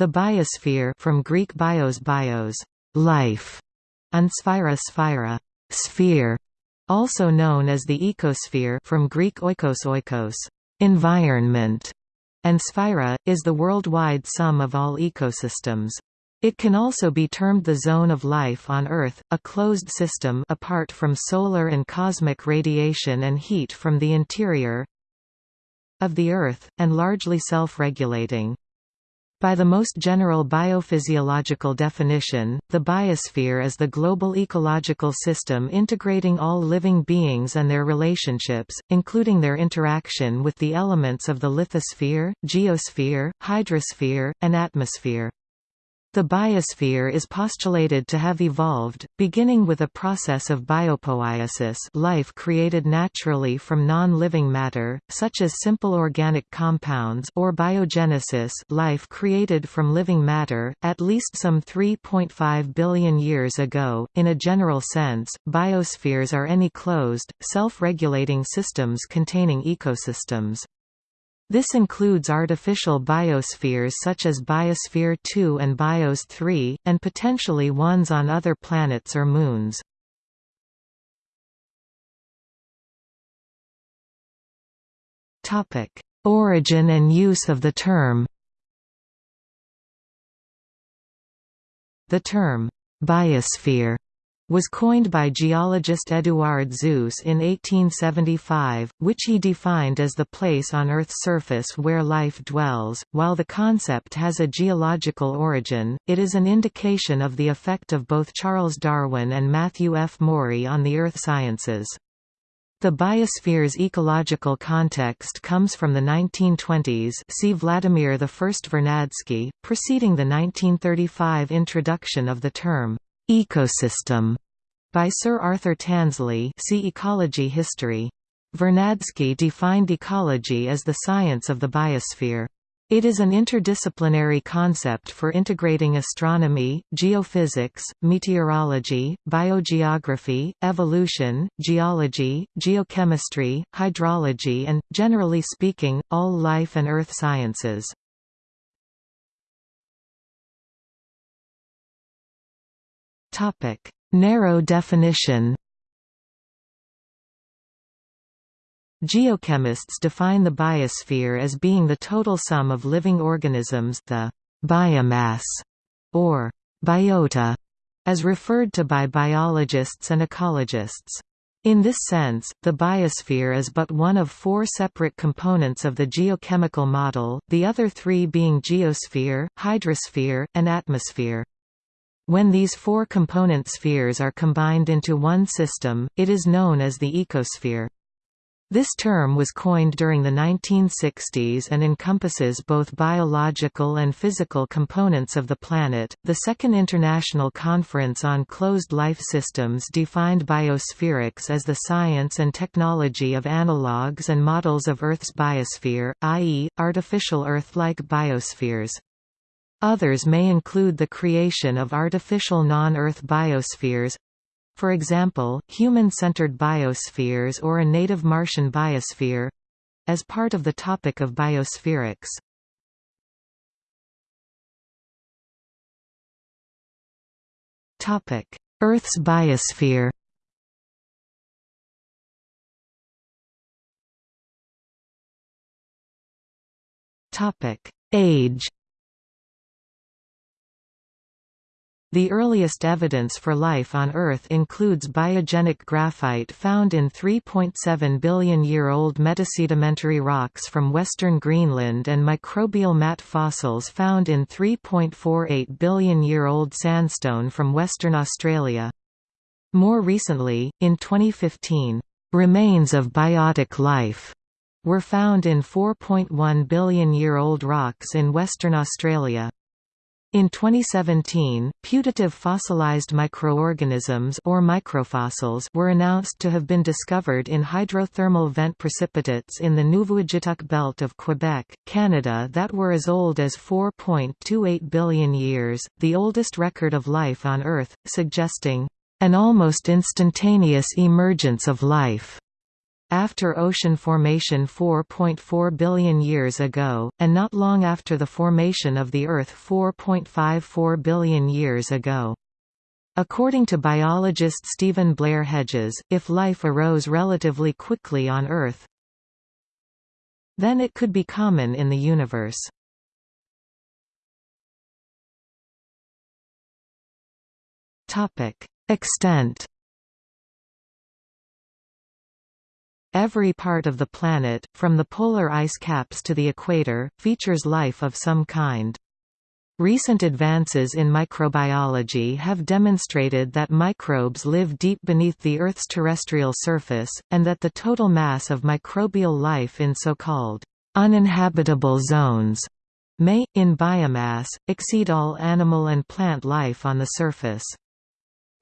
The biosphere from Greek bios bios, life, and sphaira sphaira, sphere, also known as the ecosphere from Greek oikos oikos, environment, and sphaira, is the worldwide sum of all ecosystems. It can also be termed the zone of life on Earth, a closed system apart from solar and cosmic radiation and heat from the interior of the Earth, and largely self-regulating. By the most general biophysiological definition, the biosphere is the global ecological system integrating all living beings and their relationships, including their interaction with the elements of the lithosphere, geosphere, hydrosphere, and atmosphere. The biosphere is postulated to have evolved, beginning with a process of biopoiesis life created naturally from non-living matter, such as simple organic compounds or biogenesis life created from living matter, at least some 3.5 billion years ago. In a general sense, biospheres are any closed, self-regulating systems containing ecosystems. This includes artificial biospheres such as Biosphere 2 and Bios 3, and potentially ones on other planets or moons. Origin and use of the term The term, biosphere was coined by geologist Eduard Suess in 1875, which he defined as the place on Earth's surface where life dwells. While the concept has a geological origin, it is an indication of the effect of both Charles Darwin and Matthew F. Maury on the earth sciences. The biosphere's ecological context comes from the 1920s see Vladimir I Vernadsky, preceding the 1935 introduction of the term Ecosystem by Sir Arthur Tansley see Ecology History. Vernadsky defined ecology as the science of the biosphere. It is an interdisciplinary concept for integrating astronomy, geophysics, meteorology, biogeography, evolution, geology, geochemistry, hydrology and, generally speaking, all life and earth sciences. Topic: Narrow definition. Geochemists define the biosphere as being the total sum of living organisms, the biomass, or biota, as referred to by biologists and ecologists. In this sense, the biosphere is but one of four separate components of the geochemical model, the other three being geosphere, hydrosphere, and atmosphere. When these four component spheres are combined into one system, it is known as the ecosphere. This term was coined during the 1960s and encompasses both biological and physical components of the planet. The Second International Conference on Closed Life Systems defined biospherics as the science and technology of analogues and models of Earth's biosphere, i.e., artificial Earth-like biospheres. Others may include the creation of artificial non-Earth biospheres for example, human-centered biospheres or a native Martian biosphere as part of the topic of biospherics. Earth's biosphere Age The earliest evidence for life on Earth includes biogenic graphite found in 3.7 billion-year-old metasedimentary rocks from western Greenland and microbial mat fossils found in 3.48 billion-year-old sandstone from Western Australia. More recently, in 2015, "...remains of biotic life." were found in 4.1 billion-year-old rocks in Western Australia. In 2017, putative fossilized microorganisms or microfossils were announced to have been discovered in hydrothermal vent precipitates in the Nuvvuagittuq belt of Quebec, Canada that were as old as 4.28 billion years, the oldest record of life on Earth, suggesting an almost instantaneous emergence of life. After ocean formation 4.4 billion years ago, and not long after the formation of the Earth 4.54 billion years ago. According to biologist Stephen Blair Hedges, if life arose relatively quickly on Earth, then it could be common in the universe. Extent Every part of the planet, from the polar ice caps to the equator, features life of some kind. Recent advances in microbiology have demonstrated that microbes live deep beneath the Earth's terrestrial surface, and that the total mass of microbial life in so-called uninhabitable zones may, in biomass, exceed all animal and plant life on the surface.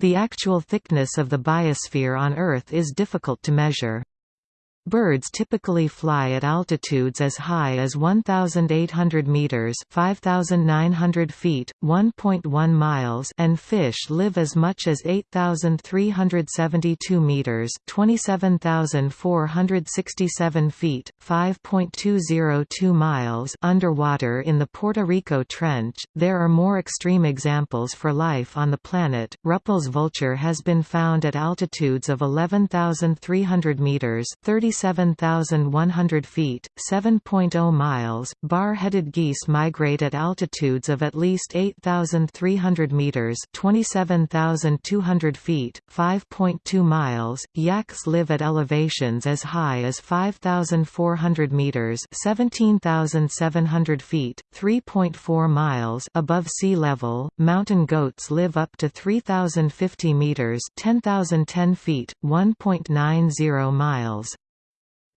The actual thickness of the biosphere on Earth is difficult to measure. Birds typically fly at altitudes as high as 1,800 meters (5,900 feet, 1.1 miles), and fish live as much as 8,372 meters (27,467 feet, 5.202 miles) underwater in the Puerto Rico Trench. There are more extreme examples for life on the planet. Rüppell's vulture has been found at altitudes of 11,300 meters (30 27,100 feet, 7.0 miles. Bar-headed geese migrate at altitudes of at least 8,300 meters, 27,200 feet, 5.2 miles. Yaks live at elevations as high as 5,400 meters, 17,700 feet, 3.4 miles above sea level. Mountain goats live up to 3,050 meters, 10,010 feet, 1.90 miles.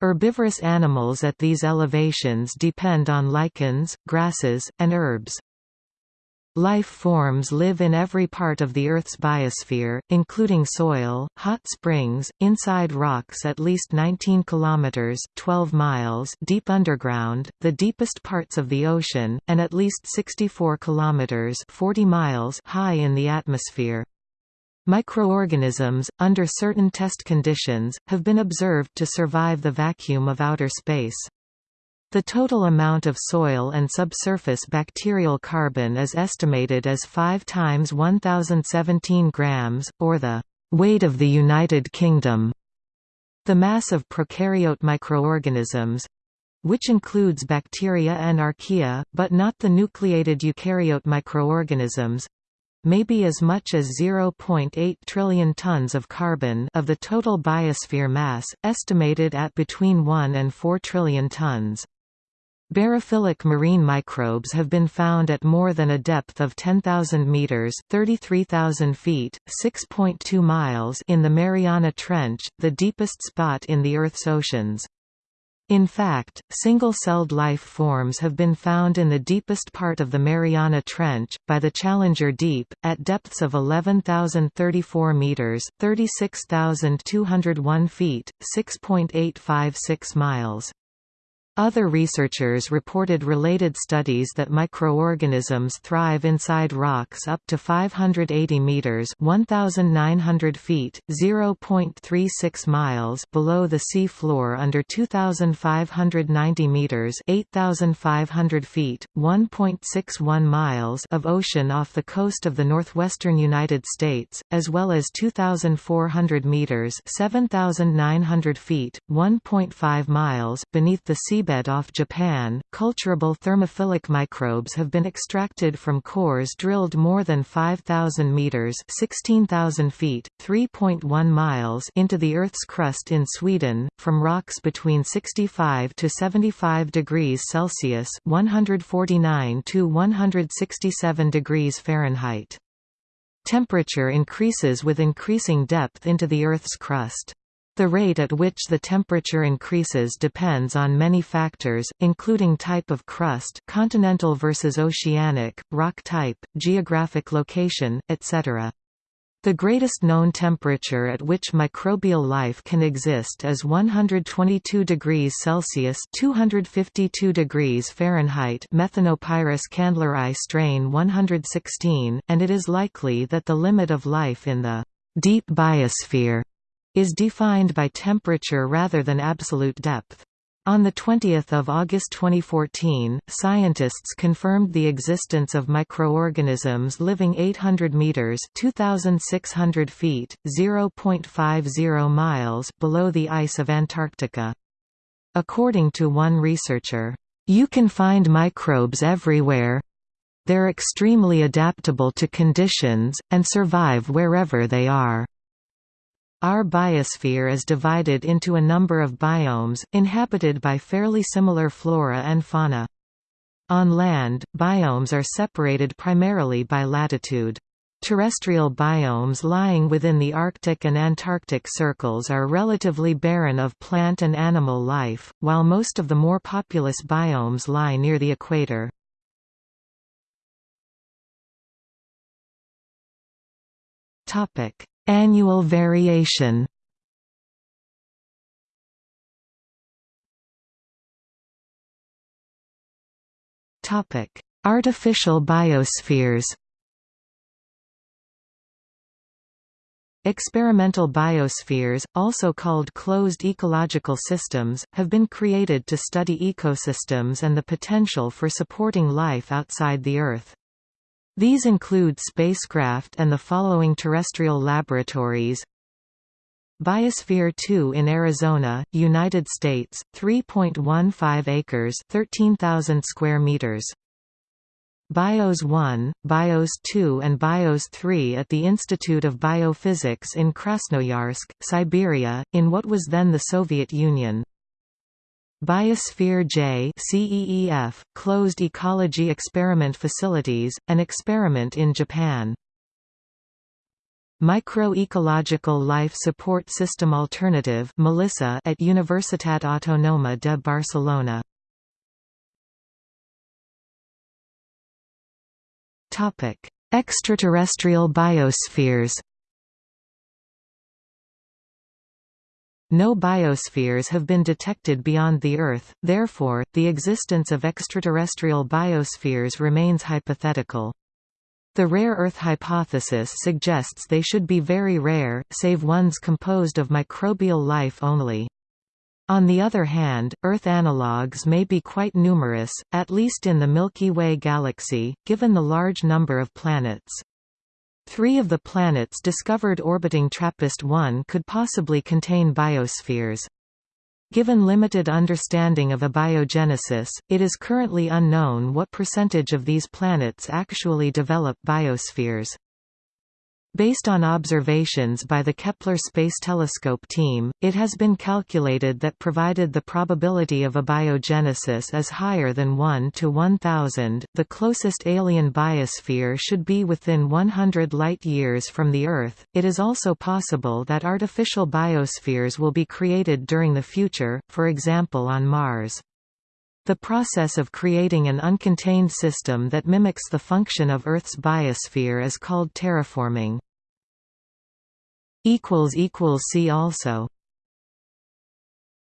Herbivorous animals at these elevations depend on lichens, grasses, and herbs. Life forms live in every part of the Earth's biosphere, including soil, hot springs, inside rocks at least 19 kilometers (12 miles) deep underground, the deepest parts of the ocean, and at least 64 kilometers (40 miles) high in the atmosphere. Microorganisms, under certain test conditions, have been observed to survive the vacuum of outer space. The total amount of soil and subsurface bacterial carbon is estimated as 5 times 1017 grams, or the weight of the United Kingdom. The mass of prokaryote microorganisms which includes bacteria and archaea, but not the nucleated eukaryote microorganisms may be as much as 0.8 trillion tons of carbon of the total biosphere mass, estimated at between 1 and 4 trillion tons. Barophilic marine microbes have been found at more than a depth of 10,000 meters (33,000 feet, 6.2 miles) in the Mariana Trench, the deepest spot in the Earth's oceans. In fact, single-celled life forms have been found in the deepest part of the Mariana Trench, by the Challenger Deep, at depths of 11,034 meters (36,201 feet, 6.856 miles). Other researchers reported related studies that microorganisms thrive inside rocks up to 580 meters (1900 feet, 0.36 miles) below the sea floor under 2590 meters (8500 feet, 1.61 miles) of ocean off the coast of the northwestern United States, as well as 2400 meters (7900 feet, 1.5 miles) beneath the seabed seabed off Japan, culturable thermophilic microbes have been extracted from cores drilled more than 5,000 meters (16,000 feet, 3.1 miles) into the Earth's crust in Sweden, from rocks between 65 to 75 degrees Celsius (149 to 167 degrees Fahrenheit). Temperature increases with increasing depth into the Earth's crust. The rate at which the temperature increases depends on many factors, including type of crust continental versus oceanic, rock type, geographic location, etc. The greatest known temperature at which microbial life can exist is 122 degrees Celsius (252 degrees Fahrenheit) Methanopyrus kandleri strain 116, and it is likely that the limit of life in the deep biosphere is defined by temperature rather than absolute depth. On 20 August 2014, scientists confirmed the existence of microorganisms living 800 meters (2,600 feet, 0.50 miles) below the ice of Antarctica. According to one researcher, "You can find microbes everywhere. They're extremely adaptable to conditions and survive wherever they are." Our biosphere is divided into a number of biomes, inhabited by fairly similar flora and fauna. On land, biomes are separated primarily by latitude. Terrestrial biomes lying within the Arctic and Antarctic circles are relatively barren of plant and animal life, while most of the more populous biomes lie near the equator. Annual variation Artificial biospheres Experimental biospheres, also called closed ecological systems, have been created to study ecosystems and the potential for supporting life outside the Earth. These include spacecraft and the following terrestrial laboratories Biosphere 2 in Arizona, United States, 3.15 acres 13,000 square meters. BIOS 1, BIOS 2 and BIOS 3 at the Institute of Biophysics in Krasnoyarsk, Siberia, in what was then the Soviet Union. Biosphere J CEEF, Closed Ecology Experiment Facilities, an experiment in Japan. Microecological Life Support System Alternative Melissa at Universitat Autònoma de Barcelona. Topic: Extraterrestrial biospheres No biospheres have been detected beyond the Earth, therefore, the existence of extraterrestrial biospheres remains hypothetical. The rare Earth hypothesis suggests they should be very rare, save ones composed of microbial life only. On the other hand, Earth analogues may be quite numerous, at least in the Milky Way galaxy, given the large number of planets. Three of the planets discovered orbiting TRAPPIST-1 could possibly contain biospheres. Given limited understanding of abiogenesis, it is currently unknown what percentage of these planets actually develop biospheres. Based on observations by the Kepler Space Telescope team, it has been calculated that provided the probability of abiogenesis is higher than 1 to 1000, the closest alien biosphere should be within 100 light-years from the Earth. It is also possible that artificial biospheres will be created during the future, for example on Mars. The process of creating an uncontained system that mimics the function of Earth's biosphere is called terraforming. See also